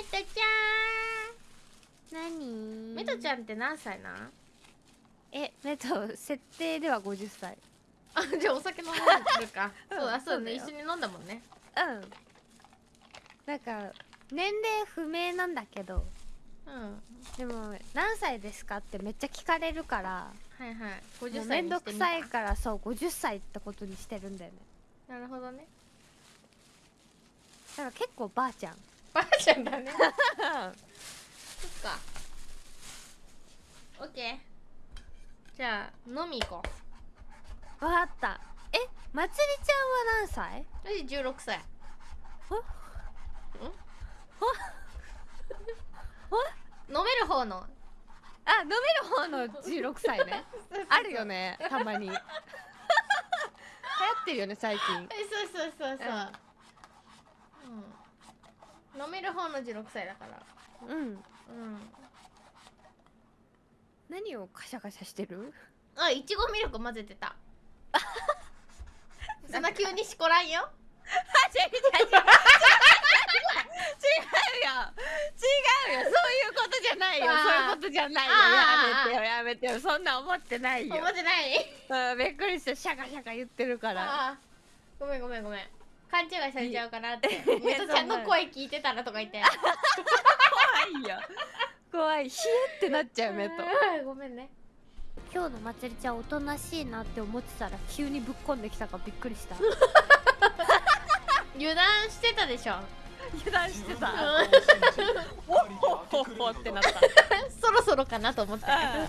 メトちゃ何？んメトちゃんって何歳なん？えメト設定では50歳。あじゃあお酒飲んでるか。うんそうだそうだね。一緒に飲んだもんね。うん。なんか年齢不明なんだけど。うん。でも何歳ですかってめっちゃ聞かれるから。はいはい。も50うめんど歳にしてみくさいたからそう50歳ってことにしてるんだよね。なるほどね。だから結構ばあちゃんばあちゃんだね。そっか。オッケー。じゃあ飲み行こう。わかった。えまつりちゃんは何歳？私16歳。飲める方の。あ飲める方の16歳ね。あるよねたまに。流行ってるよね最近。えそうそうそうそう、うん、飲める方の16歳だから。うん。うん。何をカシャカシャしてる？あいちごミルク混ぜてた。そんな急にしこらんよ。違う違う違う。違うよ。違うよ。そういうことじゃないよ。そういうことじゃないよ。やめてよやめてよ。そんな思ってないよ。思ってない。うんびっくりしてシャカシャカ言ってるから。ごめんごめんごめん勘違いされちゃうかなって。いメトちゃんの声聞いてたらとか言って。怖いよ。怖い。ヒエってなっちゃう目と。うん。ごめんね。今日のまつりちゃんおとなしいなって思ってたら急にぶっこんできたからびっくりした。油断してたでしょ。油断してた。うん。ほほほってなった。そろそろかなと思ってあ